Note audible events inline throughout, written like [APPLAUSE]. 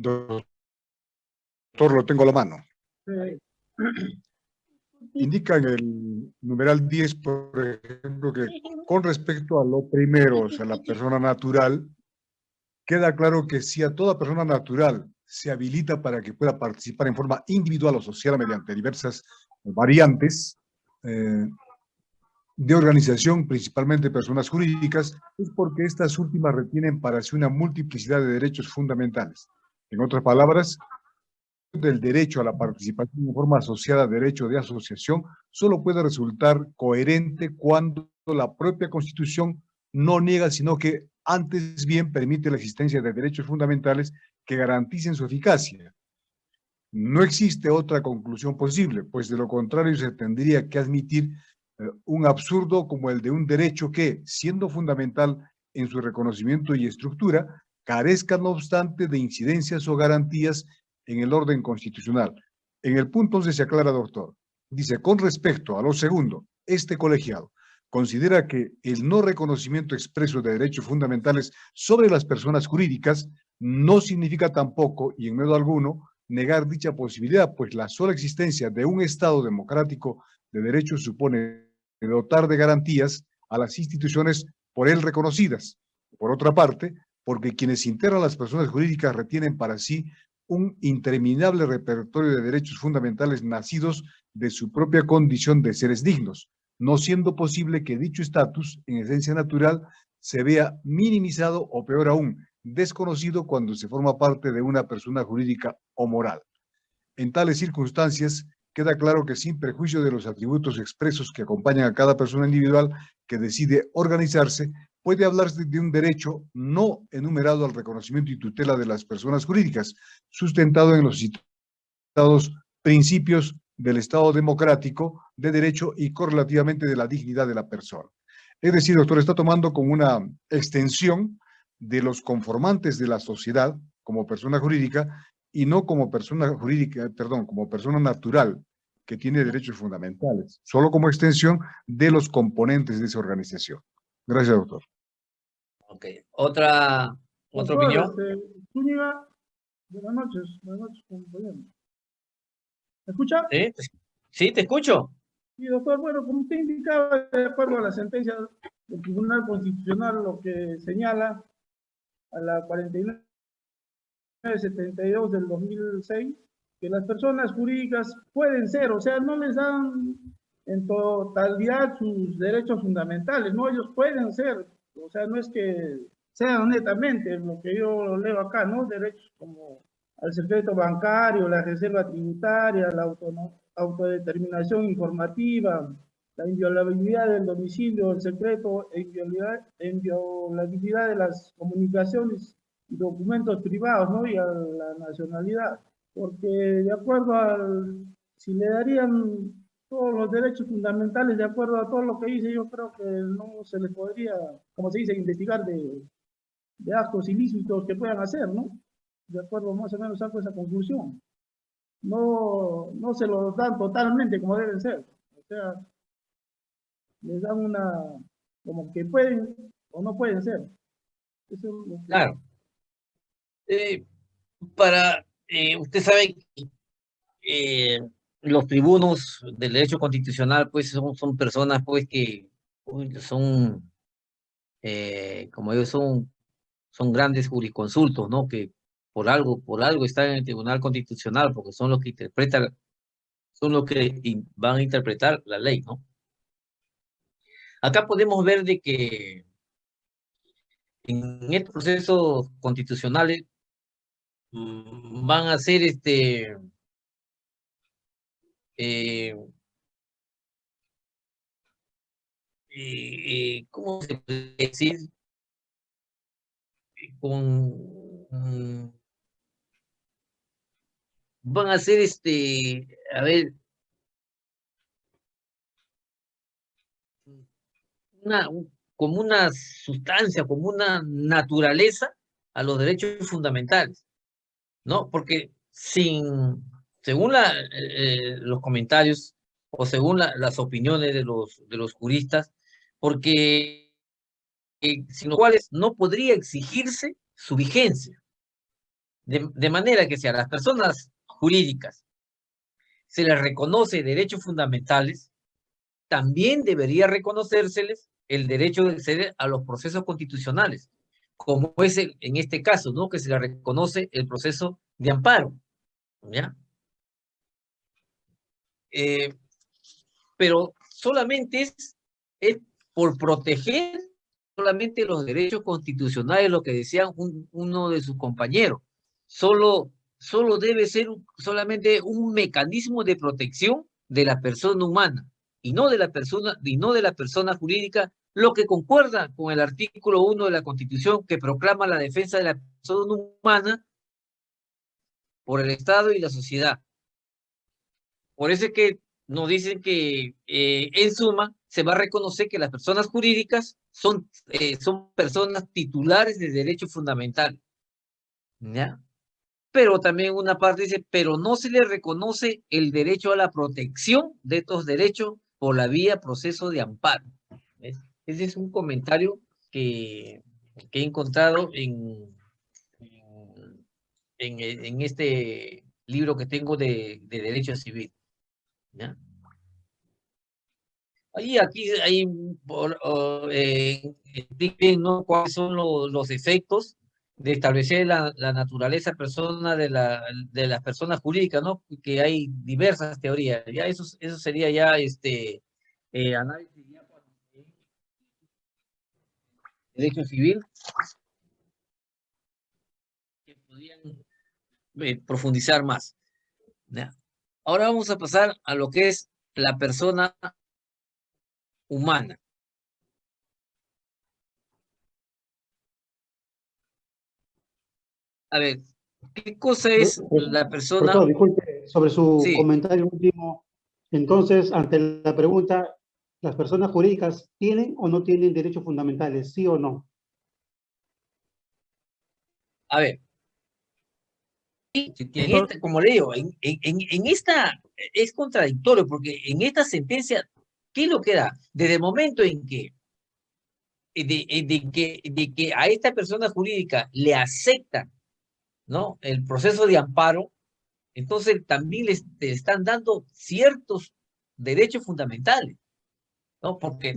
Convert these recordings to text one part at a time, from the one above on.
Doctor, lo tengo a la mano. [CLEARS THROAT] Indica en el numeral 10, por ejemplo, que con respecto a lo primero, o sea, la persona natural, queda claro que si a toda persona natural se habilita para que pueda participar en forma individual o social mediante diversas variantes eh, de organización, principalmente personas jurídicas, es porque estas últimas retienen para sí una multiplicidad de derechos fundamentales. En otras palabras, del derecho a la participación en forma asociada derecho de asociación solo puede resultar coherente cuando la propia Constitución no niega, sino que antes bien permite la existencia de derechos fundamentales que garanticen su eficacia. No existe otra conclusión posible, pues de lo contrario se tendría que admitir eh, un absurdo como el de un derecho que, siendo fundamental en su reconocimiento y estructura, carezca no obstante de incidencias o garantías en el orden constitucional. En el punto 11 se aclara, doctor. Dice, con respecto a lo segundo, este colegiado considera que el no reconocimiento expreso de derechos fundamentales sobre las personas jurídicas no significa tampoco, y en medio alguno, negar dicha posibilidad, pues la sola existencia de un Estado democrático de derechos supone dotar de garantías a las instituciones por él reconocidas. Por otra parte, porque quienes integran las personas jurídicas retienen para sí un interminable repertorio de derechos fundamentales nacidos de su propia condición de seres dignos, no siendo posible que dicho estatus, en esencia natural, se vea minimizado o peor aún, desconocido cuando se forma parte de una persona jurídica o moral. En tales circunstancias, queda claro que sin perjuicio de los atributos expresos que acompañan a cada persona individual que decide organizarse, puede hablarse de un derecho no enumerado al reconocimiento y tutela de las personas jurídicas, sustentado en los citados principios del Estado democrático, de derecho y correlativamente de la dignidad de la persona. Es decir, doctor, está tomando como una extensión de los conformantes de la sociedad como persona jurídica y no como persona jurídica, perdón, como persona natural que tiene derechos fundamentales, solo como extensión de los componentes de esa organización. Gracias, doctor. Ok. ¿Otra, otra opinión? Este, buenas noches. Buenas noches, compañero. ¿Me escucha? Sí, sí, te escucho. Sí, doctor. Bueno, como usted indicaba, de acuerdo a la sentencia del Tribunal Constitucional, lo que señala a la 4972 del 2006, que las personas jurídicas pueden ser, o sea, no les dan en totalidad sus derechos fundamentales, no, ellos pueden ser, o sea, no es que sean netamente lo que yo leo acá, ¿no? Derechos como al secreto bancario, la reserva tributaria, la autodeterminación informativa, la inviolabilidad del domicilio, el secreto e inviolabilidad de las comunicaciones y documentos privados, ¿no? Y a la nacionalidad. Porque de acuerdo al, si le darían todos los derechos fundamentales de acuerdo a todo lo que dice, yo creo que no se le podría, como se dice, investigar de, de actos ilícitos que puedan hacer, ¿no? De acuerdo más o menos saco esa conclusión. No, no se los dan totalmente como deben ser. O sea, les dan una, como que pueden o no pueden ser. Claro. Eh, para, eh, usted sabe que eh, los tribunos del derecho constitucional, pues son, son personas pues que son, eh, como ellos son, son grandes jurisconsultos, ¿no? Que por algo, por algo están en el Tribunal Constitucional, porque son los que interpretan, son los que van a interpretar la ley, ¿no? Acá podemos ver de que en estos procesos constitucionales mm, van a ser este eh, eh, ¿cómo se puede decir? Con, mm, van a ser este, a ver, una, como una sustancia, como una naturaleza a los derechos fundamentales, ¿no? Porque sin, según la, eh, los comentarios o según las opiniones de los, de los juristas, porque eh, sin los cuales no podría exigirse su vigencia. De, manera que si a las personas jurídicas se les reconoce derechos fundamentales, también debería reconocérseles el derecho de acceder a los procesos constitucionales, como es en este caso, ¿no? Que se le reconoce el proceso de amparo, ¿ya? Eh, pero solamente es, por proteger solamente los derechos constitucionales, lo que decía uno de sus compañeros. Solo, solo debe ser solamente un mecanismo de protección de la persona humana y no de la persona, y no de la persona jurídica, lo que concuerda con el artículo 1 de la Constitución que proclama la defensa de la persona humana por el Estado y la sociedad. Por eso es que nos dicen que, eh, en suma, se va a reconocer que las personas jurídicas son, eh, son personas titulares de derechos fundamentales. ¿Ya? Pero también una parte dice, pero no se le reconoce el derecho a la protección de estos derechos por la vía proceso de amparo. Ese es un comentario que, que he encontrado en, en, en, este libro que tengo de, de Derecho Civil. ¿Ya? Ahí, aquí, ahí, por, eh, ¿no? cuáles son los, efectos de establecer la, la, naturaleza persona de, la, de las personas jurídicas, ¿no? Que hay diversas teorías. Ya eso, eso sería ya este eh, análisis ya derecho civil que podrían eh, profundizar más. ¿ya? Ahora vamos a pasar a lo que es la persona humana. A ver, ¿qué cosa es la persona? disculpe, sobre su comentario último. Entonces, ante la pregunta, ¿las personas jurídicas tienen o no tienen derechos fundamentales, sí o no? A ver, como le digo, en, en, esta es contradictorio porque en esta sentencia ¿Qué es lo que da? Desde el momento en que, eh, eh, de, que, de que a esta persona jurídica le aceptan ¿no? el proceso de amparo, entonces también le están dando ciertos derechos fundamentales, ¿no? Porque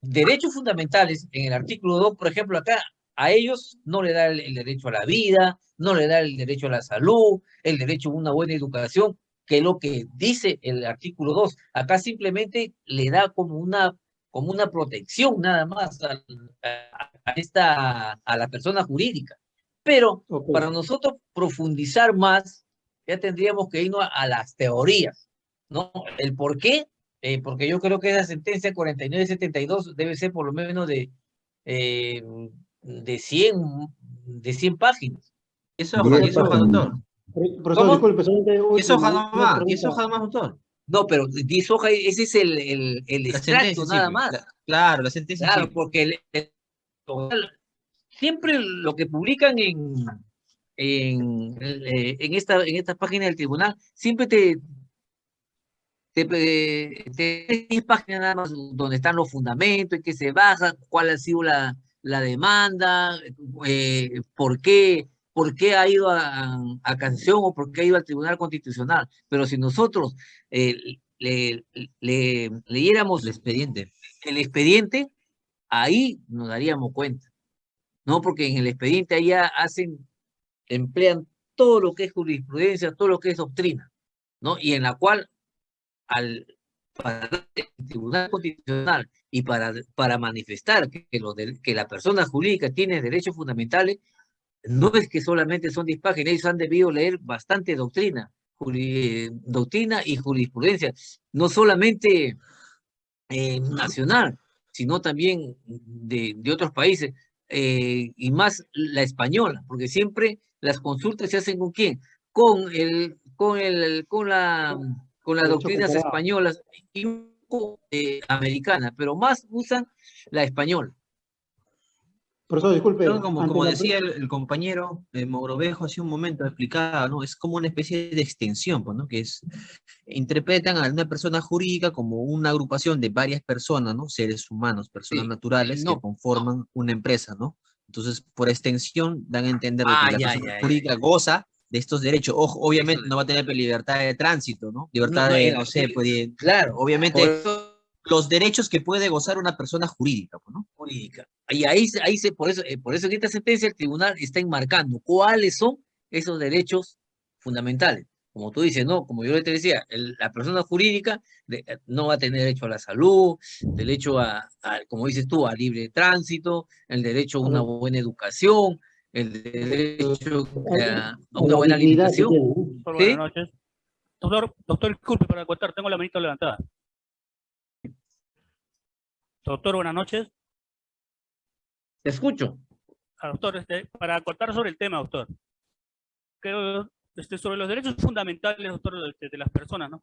derechos fundamentales en el artículo 2, por ejemplo, acá a ellos no le da el, derecho a la vida, no le da el derecho a la salud, el derecho a una buena educación, que es lo que dice el artículo 2. Acá simplemente le da como una, como una protección nada más a, esta, a la persona jurídica. Pero para nosotros profundizar más, ya tendríamos que irnos a, las teorías, ¿no? El por qué, eh, porque yo creo que esa sentencia 4972 debe ser por lo menos de, eh, de, 100, de 100 páginas. Eso, eso doctor. Profesor, disculpe, ¿Es hoja nomás? ¿Es hoja nomás, doctor? No, pero 10 hojas, ese es el, el, el extracto nada más. claro, la sentencia. Claro, porque siempre lo que publican en, en, eh, en, esta, en esta página del tribunal, siempre te, te, te, 10 páginas nada más donde están los fundamentos, en qué se baja, cuál ha sido la, la demanda, eh, por qué por qué ha ido a, a, canción o por qué ha ido al Tribunal Constitucional. Pero si nosotros eh, le, leyéramos el expediente. el expediente, ahí nos daríamos cuenta. ¿No? Porque en el expediente allá hacen, emplean todo lo que es jurisprudencia, todo lo que es doctrina, ¿no? Y en la cual al para el Tribunal Constitucional y para, para manifestar que, que, que la persona jurídica tiene derechos fundamentales, no es que solamente son 10 páginas, ellos han debido leer bastante doctrina, doctrina y jurisprudencia, no solamente eh, nacional, sino también de, de otros países, eh, y más la española, porque siempre las consultas se hacen con quién, con el, con el, con la, con las doctrinas españolas y eh, americanas, pero más usan la española. Profesor, disculpe. como, como decía el, compañero eh, Mogrovejo hace un momento explicaba, ¿no? Es como una especie de extensión, pues, ¿no? Que es, interpretan a una persona jurídica como una agrupación de varias personas, ¿no? Seres humanos, personas naturales que conforman una empresa, ¿no? Entonces, por extensión, dan a entender que ah, la persona jurídica goza de estos derechos. Ojo, obviamente no va a tener libertad de tránsito, ¿no? Libertad de, no sé, puede, claro, obviamente los derechos que puede gozar una persona jurídica, ¿no? Jurídica. Y ahí, ahí se, por eso, eh, por eso en esta sentencia el tribunal está enmarcando cuáles son esos derechos fundamentales. Como tú dices, no, como yo te decía, la persona jurídica eh, no va a tener derecho a la salud, derecho a, como dices tú, a libre tránsito, el derecho a una buena educación, el derecho a, una buena alimentación. Buenas noches. Doctor, doctor, disculpe para contar, tengo la manita levantada. Doctor, buenas noches. Te escucho. Ah, doctor, este, para contar sobre el tema, doctor. Creo, este, sobre los derechos fundamentales, doctor, de, de las personas, ¿no?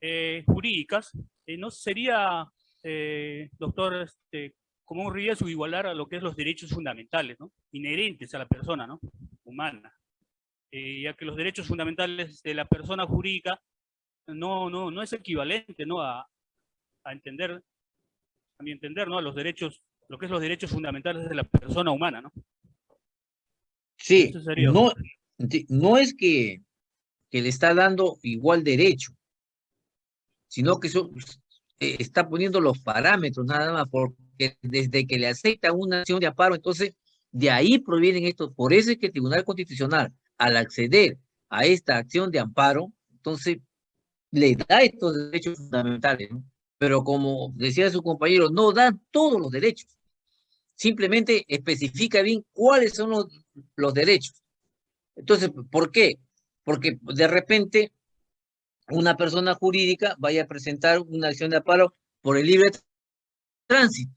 Eh, jurídicas, eh, ¿no sería, eh, doctor, este, como un riesgo igualar a lo que es los derechos fundamentales, ¿no? Inherentes a la persona, ¿no? Humana. ya que los derechos fundamentales de la persona jurídica no, no, no es equivalente, ¿no? A, a entender, a mi entender, ¿no? A los derechos, lo que es los derechos fundamentales de la persona humana, ¿no? Sí, no, no es que, que le está dando igual derecho, sino que eh, está poniendo los parámetros nada más, porque desde que le acepta una acción de amparo, entonces de ahí provienen estos, por eso es que el Tribunal Constitucional, al acceder a esta acción de amparo, entonces le da estos derechos fundamentales, ¿no? pero como decía su compañero, no dan todos los derechos. Simplemente especifica bien cuáles son los, los derechos. Entonces, ¿por qué? Porque de repente una persona jurídica vaya a presentar una acción de amparo por el libre tránsito,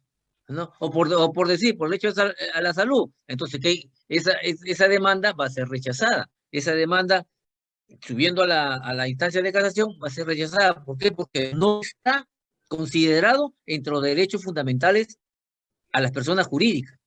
¿no? O por, o por decir, por el hecho a la salud. Entonces, ¿qué? Esa, esa demanda va a ser rechazada. Esa demanda, subiendo a la, a la instancia de casación, va a ser rechazada. ¿Por qué? Porque no está considerado entre los derechos fundamentales a las personas jurídicas.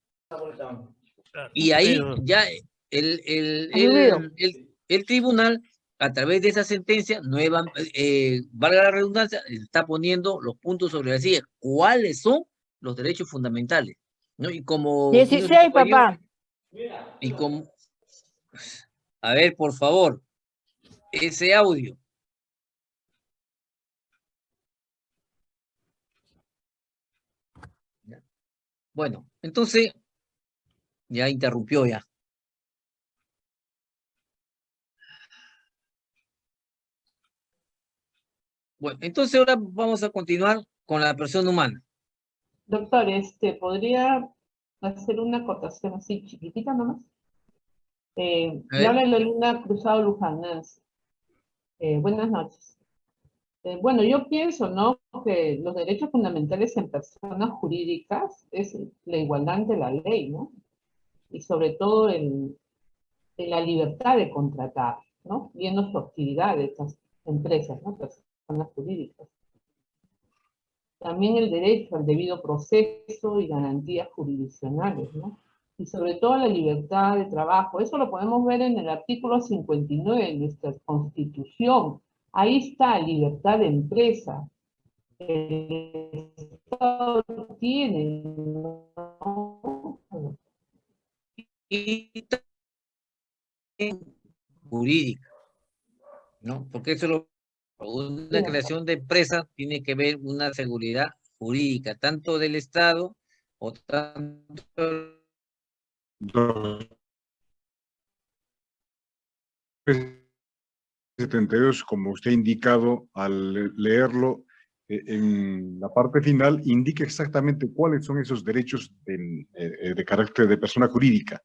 Y ahí ya el, el, el, el, tribunal, a través de esa sentencia, nueva, eh, valga la redundancia, está poniendo los puntos sobre la silla. ¿Cuáles son los derechos fundamentales? ¿No? Y como... 16, papá. Y como... A ver, por favor, ese audio. Bueno, entonces, ya interrumpió ya. Bueno, entonces ahora vamos a continuar con la persona humana. Doctor, este, ¿podría hacer una acotación así chiquitita nomás? Eh, habla Lolina Cruzado Luján, eh, buenas noches. Eh, bueno, yo pienso, ¿no? Que los derechos fundamentales en personas jurídicas es la igualdad ante la ley, ¿no? Y sobre todo en, la libertad de contratar, ¿no? Viendo su actividad de estas empresas, ¿no? Personas jurídicas. También el derecho al debido proceso y garantías jurisdiccionales, ¿no? Y sobre todo la libertad de trabajo. Eso lo podemos ver en el artículo 59 de nuestra Constitución, Ahí está libertad de empresa. El Estado tiene y jurídica, ¿no? Porque eso lo, una creación de empresa tiene que ver una seguridad jurídica, tanto del Estado o tanto 72, como usted ha indicado al leerlo eh, en la parte final, indica exactamente cuáles son esos derechos de, eh, de carácter de persona jurídica.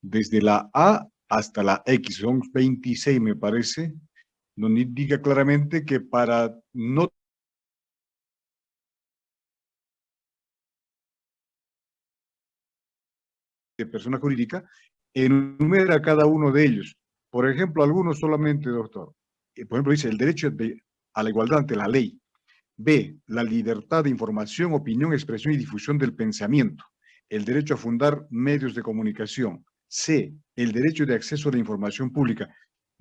Desde la A hasta la X, son 26 me parece, donde indica claramente que para no de persona jurídica, enumera cada uno de ellos. Por ejemplo, algunos solamente, doctor. Eh, por ejemplo, dice el derecho a la igualdad ante la ley. B, la libertad de información, opinión, expresión y difusión del pensamiento. El derecho a fundar medios de comunicación. C, el derecho de acceso a la información pública.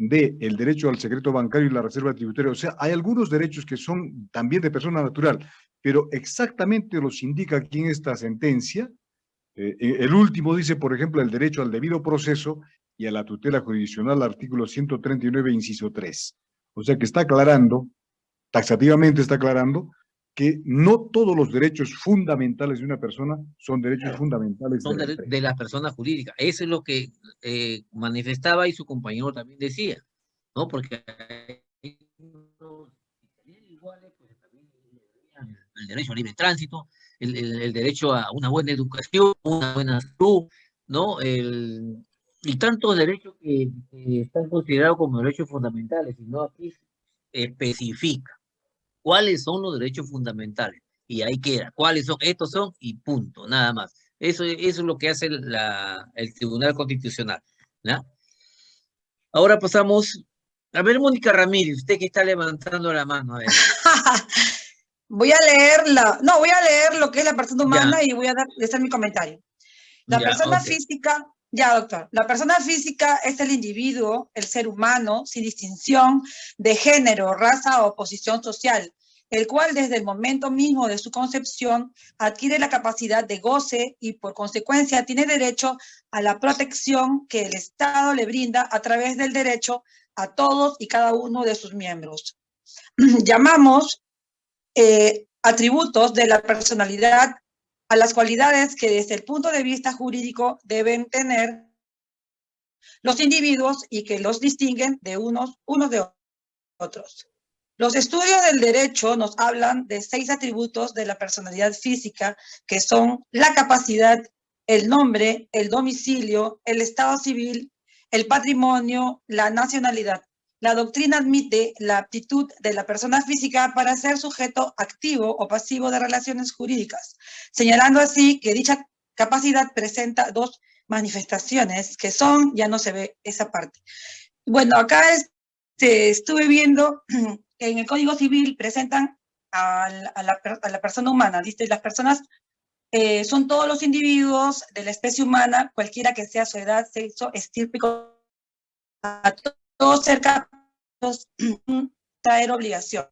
D, el derecho al secreto bancario y la reserva tributaria. O sea, hay algunos derechos que son también de persona natural, pero exactamente los indica aquí en esta sentencia Eh, eh, el último dice, por ejemplo, el derecho al debido proceso y a la tutela jurisdiccional, artículo 139, inciso 3. O sea que está aclarando, taxativamente está aclarando, que no todos los derechos fundamentales de una persona son derechos fundamentales son de, de, la persona jurídica. Eso es lo que eh, manifestaba y su compañero también decía, ¿no? Porque el derecho a libre tránsito, el, el, derecho a una buena educación, una buena salud, ¿no? El, y tantos derechos que, están considerados como derechos fundamentales, y no aquí especifica cuáles son los derechos fundamentales. Y ahí queda, cuáles son, estos son y punto, nada más. Eso, eso es lo que hace la, el Tribunal Constitucional. ¿no? Ahora pasamos, a ver, Mónica Ramírez, usted que está levantando la mano. A ver. [LAUGHS] voy a leerla, no, voy a leer lo que es la persona humana y voy a dar, hacer mi comentario. La persona física ya, doctor. La persona física es el individuo, el ser humano, sin distinción de género, raza o posición social, el cual desde el momento mismo de su concepción adquiere la capacidad de goce y por consecuencia tiene derecho a la protección que el Estado le brinda a través del derecho a todos y cada uno de sus miembros. [CLEARS THROAT] Llamamos eh, atributos de la personalidad a las cualidades que desde el punto de vista jurídico deben tener los individuos y que los distinguen de unos, unos de otros. Los estudios del derecho nos hablan de seis atributos de la personalidad física, que son la capacidad, el nombre, el domicilio, el estado civil, el patrimonio, la nacionalidad. La doctrina admite la aptitud de la persona física para ser sujeto activo o pasivo de relaciones jurídicas, señalando así que dicha capacidad presenta dos manifestaciones que son, ya no se ve esa parte. Bueno, acá este, estuve viendo que [CLEARS THROAT] en el Código Civil presentan a la, persona humana, dice, las personas eh, son todos los individuos de la especie humana, cualquiera que sea su edad, sexo, estirpe, todos cerca traer obligación.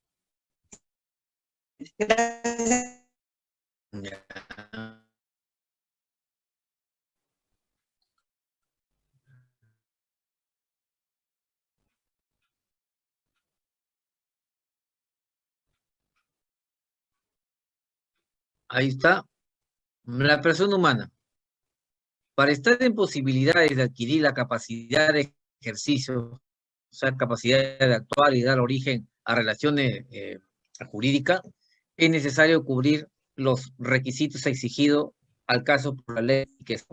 Ahí está. La persona humana. Para estar en posibilidades de adquirir la capacidad de ejercicio o sea, capacidad de actuar y dar origen a relaciones eh, jurídicas, es necesario cubrir los requisitos exigidos al caso por la ley, que es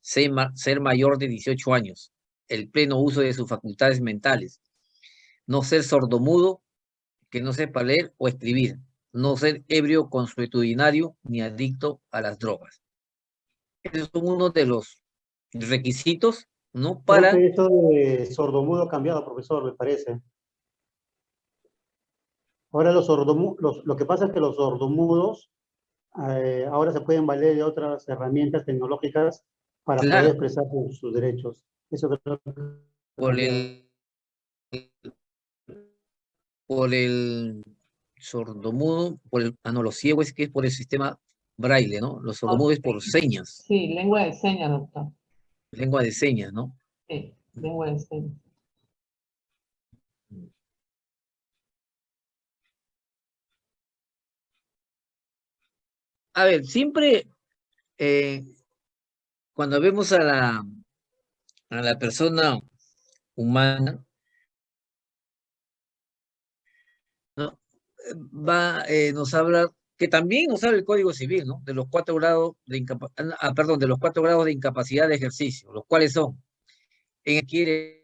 ser, mayor de 18 años, el pleno uso de sus facultades mentales, no ser sordomudo, que no sepa leer o escribir, no ser ebrio consuetudinario ni adicto a las drogas. Esos son uno de los requisitos no para... esto de sordomudo ha cambiado, profesor, me parece. Ahora los sordomudos, lo que pasa es que los sordomudos eh, ahora se pueden valer de otras herramientas tecnológicas para poder expresar sus, derechos. Eso creo Por el, por el sordomudo, por el, ah no, los ciegos es que es por el sistema braille, ¿no? Los sordomudos es por señas. Sí, lengua de señas, doctor. Lengua de señas, ¿no? Sí, lengua de señas. A ver, siempre eh, cuando vemos a la, a la persona humana, ¿no? va, eh, nos habla que también nos habla el Código Civil, ¿no? De los cuatro grados de incapacidad, ah, perdón, de los cuatro grados de incapacidad de ejercicio, los cuales son, en quiere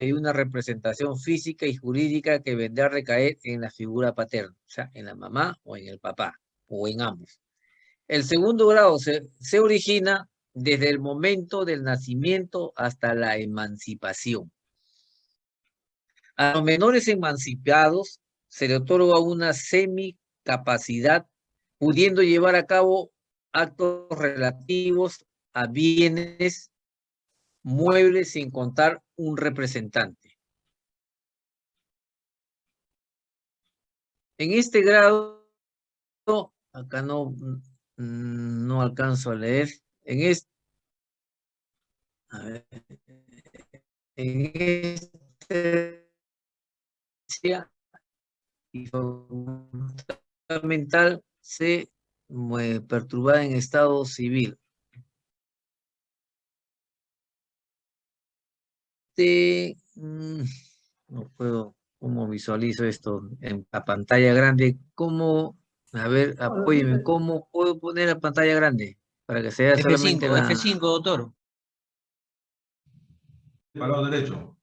una representación física y jurídica que vendrá a recaer en la figura paterna, o sea, en la mamá o en el papá, o en ambos. El segundo grado se, se origina desde el momento del nacimiento hasta la emancipación. A los menores emancipados se le otorga una semi capacidad, pudiendo llevar a cabo actos relativos a bienes muebles sin contar un representante. En este grado, acá no, no alcanzo a leer, en este, en este y mental se perturba en estado civil. Este, no puedo, ¿cómo visualizo esto en la pantalla grande? ¿Cómo, a ver, apóyeme, ¿cómo puedo poner la pantalla grande? Para que sea F5, F5, doctor. Para lado derecho.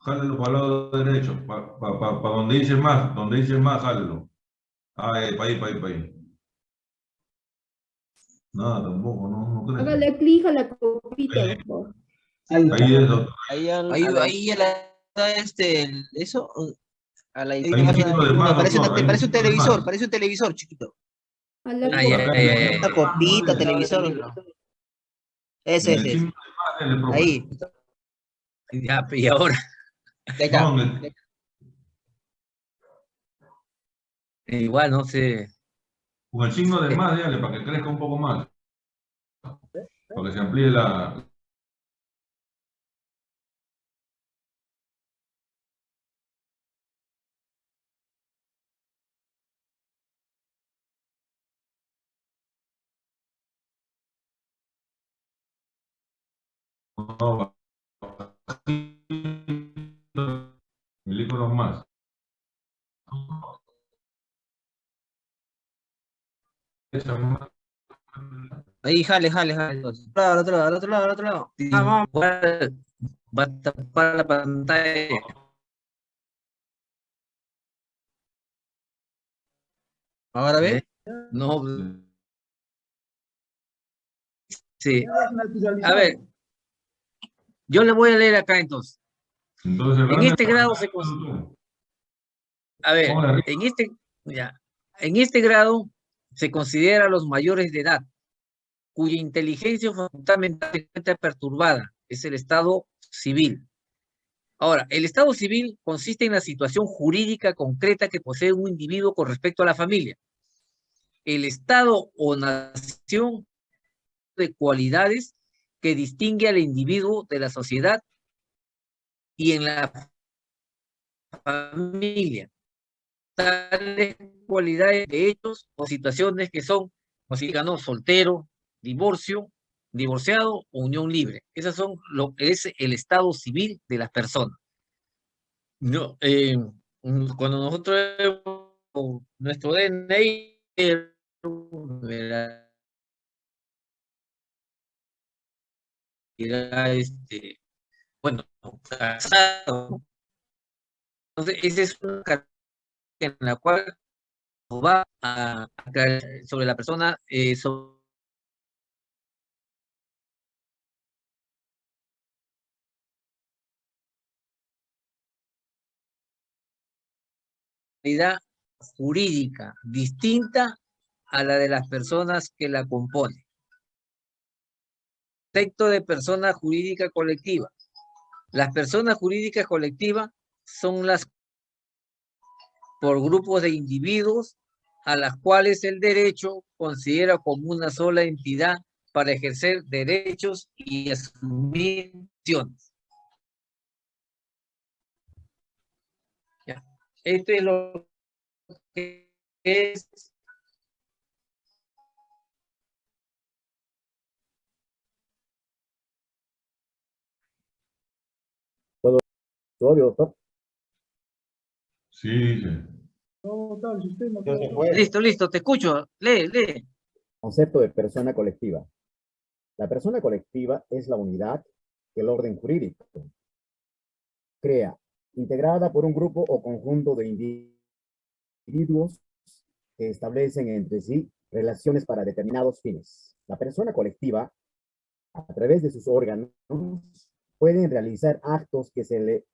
Jálelo para el lado derecho, para, para, donde dice más, donde dice más, jálelo. Ahí, para ahí, para ahí, para ahí. Nada, tampoco, no, no Hágale clic a la copita, por favor. Ahí, es, doctor. Ahí, ahí, ahí está este, eso, a la izquierda. Parece, parece un televisor, parece un televisor chiquito. A la Ay, ay, ay, ay. Una copita, televisor. Ese, ese. ese. Ahí. Ya, y ahora. Ahí. No, Igual, no sé. Con el signo de más, dígale, para que crezca un poco más. Para que se amplíe la... No, Ahí, jale, jale, jale. Al otro lado, al otro lado, al otro lado. Vamos. Va a tapar la pantalla. ¿Ahora ve? No. Sí. A ver. Yo le voy a leer acá entonces. Entonces, En este grado se A ver, en este, ya, en este grado se considera a los mayores de edad, cuya inteligencia fundamentalmente perturbada es el estado civil. Ahora, el estado civil consiste en la situación jurídica concreta que posee un individuo con respecto a la familia. El estado o nación de cualidades que distingue al individuo de la sociedad y en la familia tales cualidades de hechos o situaciones que son, como soltero, divorcio, divorciado o unión libre. Esas son lo que es el estado civil de las personas. No, eh, cuando nosotros nuestro DNI este, bueno, casado. Entonces, esa es una en la cual va a aclarar sobre la persona, eh, sobre jurídica distinta a la de las personas que la componen. Texto de persona jurídica colectiva. Las personas jurídicas colectivas son las por grupos de individuos a las cuales el derecho considera como una sola entidad para ejercer derechos y asumir acciones. Ya. Esto es lo que es doctor? Sí, Listo, listo, te escucho. Lee, lee. Concepto de persona colectiva. La persona colectiva es la unidad que el orden jurídico crea, integrada por un grupo o conjunto de individuos que establecen entre sí relaciones para determinados fines. La persona colectiva, a través de sus órganos, pueden realizar actos que, se le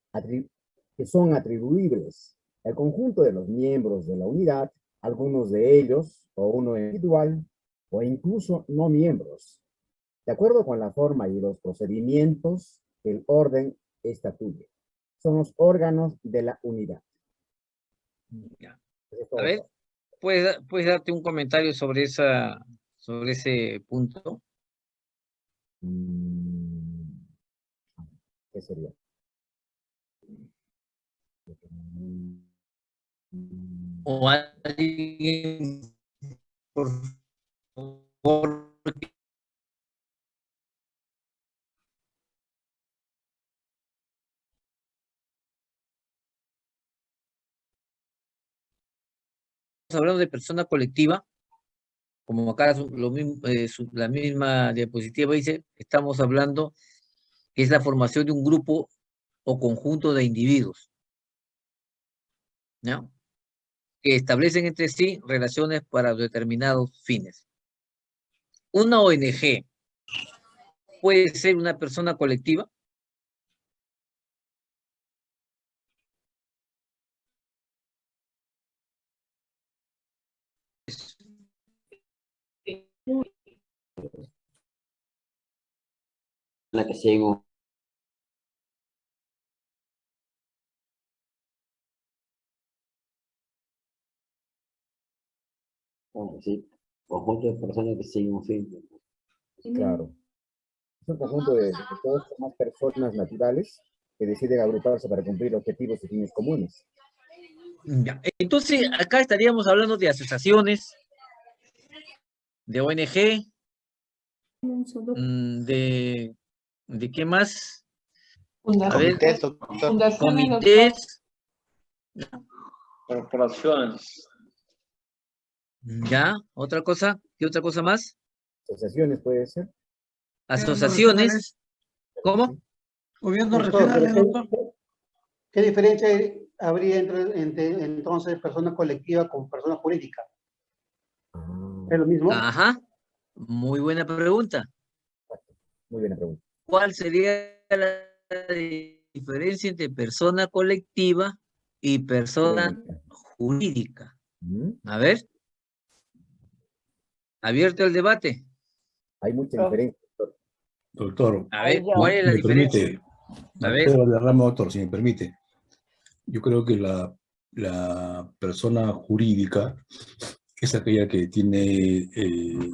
que son atribuibles el conjunto de los miembros de la unidad, algunos de ellos, o uno individual, o incluso no miembros, de acuerdo con la forma y los procedimientos que el orden estatuye. Son los órganos de la unidad. A ver, ¿puedes, ¿puedes darte un comentario sobre, esa, sobre ese punto? Mm, ¿Qué sería? O alguien, por favor, hablando de persona colectiva, como acá lo mismo, eh, la misma diapositiva dice, estamos hablando que es la formación de un grupo o conjunto de individuos, ¿no? Que establecen entre sí relaciones para determinados fines. Una ONG puede ser una persona colectiva, la que. Sí, conjunto de personas que siguen un fin. Claro. Es un conjunto de, de todas las personas naturales que deciden agruparse para cumplir objetivos y fines comunes. Ya. Entonces, acá estaríamos hablando de asociaciones, de ONG, mm, de, ¿de qué más? Ver, comités, corporaciones. Ya, otra cosa, ¿qué otra cosa más? Asociaciones puede ser. Asociaciones, ¿cómo? Gobierno regional, doctor. ¿Qué diferencia habría entre, entre entonces persona colectiva con persona jurídica? ¿Es lo mismo? Ajá, muy buena pregunta. Muy buena pregunta. ¿Cuál sería la diferencia entre persona colectiva y persona jurídica? A ver. Abierto el debate. Hay mucha diferencia. Doctor, A ver, ¿cuál es la me diferencia? permite, A ver. Doctor, si me permite. Yo creo que la, la persona jurídica es aquella que tiene eh,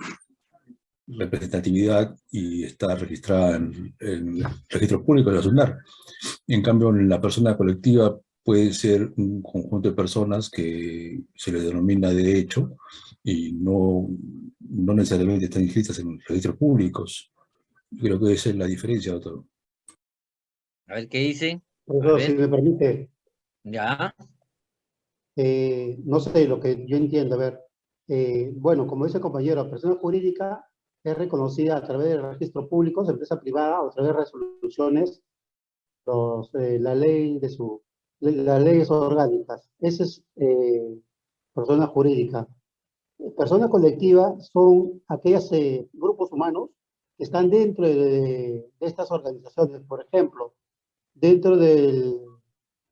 representatividad y está registrada en, en el registro público de la SUNAR. En cambio, la persona colectiva puede ser un conjunto de personas que se le denomina de hecho y no, no necesariamente están inscritas en registros públicos. Creo que esa es la diferencia, doctor. A ver, ¿qué dice? Profesor, si me permite. Ya. Eh, no sé, lo que yo entiendo, a ver. eh, bueno, como dice el compañero, persona jurídica es reconocida a través del registro público, empresa privada, o a través de resoluciones, los, eh, la ley de su, las leyes orgánicas. Esa es eh, persona jurídica. Persona colectiva son aquellos eh, grupos humanos que están dentro de, de estas organizaciones. Por ejemplo, dentro del,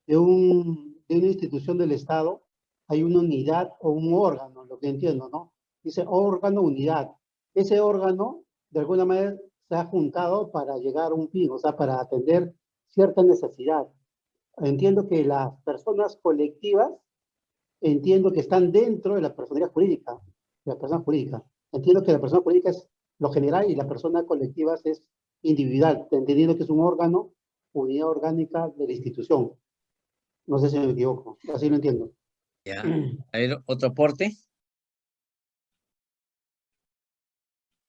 de, un, de una institución del Estado hay una unidad o un órgano, lo que entiendo, ¿no? Dice órgano, unidad. Ese órgano, de alguna manera, se ha juntado para llegar a un fin, o sea, para atender cierta necesidad. Entiendo que las personas colectivas, entiendo que están dentro de la personalidad jurídica, de la persona jurídica. Entiendo que la persona jurídica es lo general y la persona colectiva es individual, entendiendo que es un órgano, unidad orgánica de la institución. No sé si me equivoco, así lo entiendo. Ya. [CLEARS THROAT] A ver, otro aporte.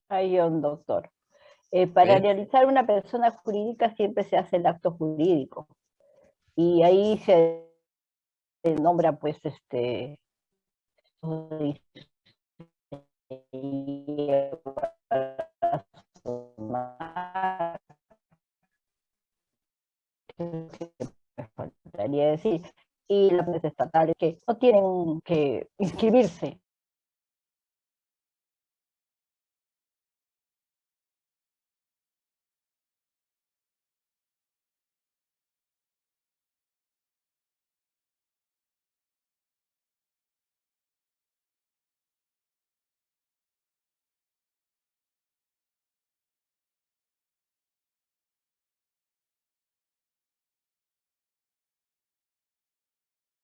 Hay un doctor. Eh, para realizar una persona jurídica siempre se hace el acto jurídico. Y ahí se nombra pues este y las estatales que no tienen que inscribirse